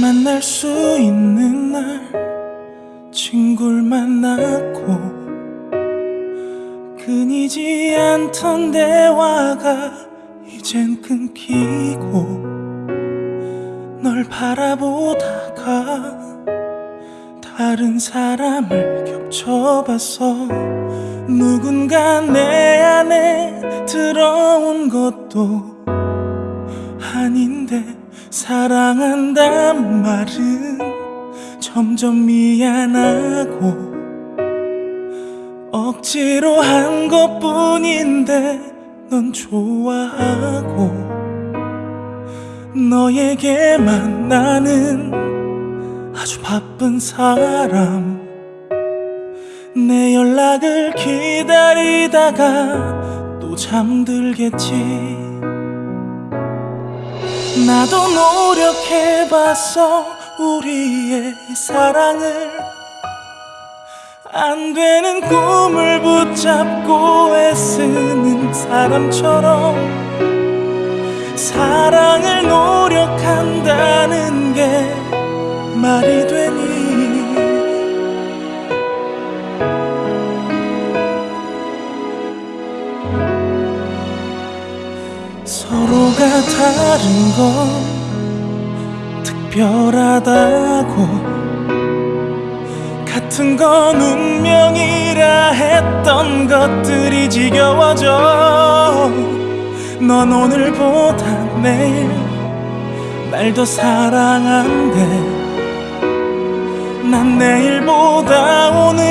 만날 수 있는 날 친구를 만났고 끊이지 않던 대화가 이젠 끊기고 널 바라보다가 다른 사람을 겹쳐봤어 누군가 내 안에 들어온 것도 아닌데 사랑한단 말은 점점 미안하고 억지로 한 것뿐인데 넌 좋아하고 너에게만 나는 아주 바쁜 사람. 내 연락을 기다리다가 또 잠들겠지 나도 노력해봤어 우리의 이 사랑을. 안 되는 꿈을 붙잡고 애쓰는 사람처럼 사랑을 노력한다는 게 말이 되니 서로가 다른 건 특별하다고. 같은 건 운명이라 했던 것들이 지겨워져. 넌 오늘보다 내일 날 더 사랑한대. 난 내일보다 오늘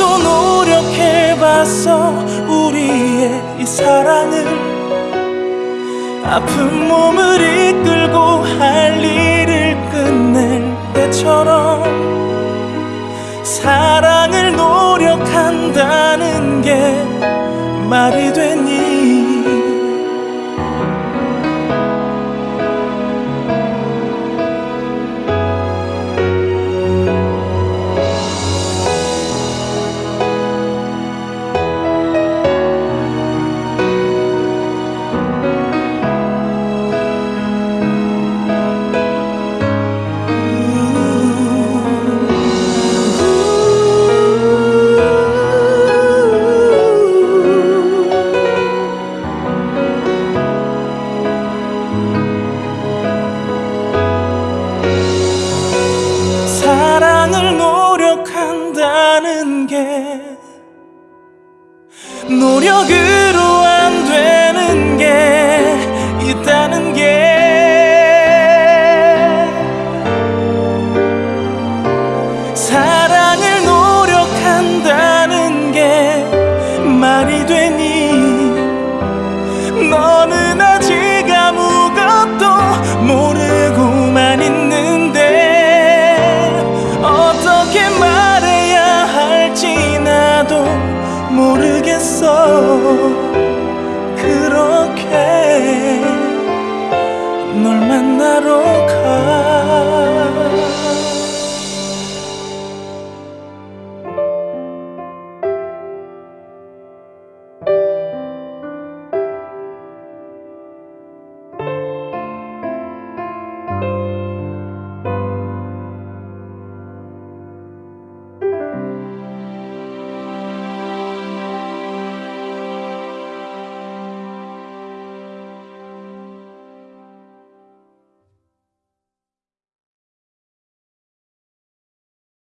나도 노력해봤어 우리의 이 사랑을 아픈 몸을 이끌고 할 일을 끝낼 때처럼 사랑을 노력한다는 게 말이 되니 게 노력으로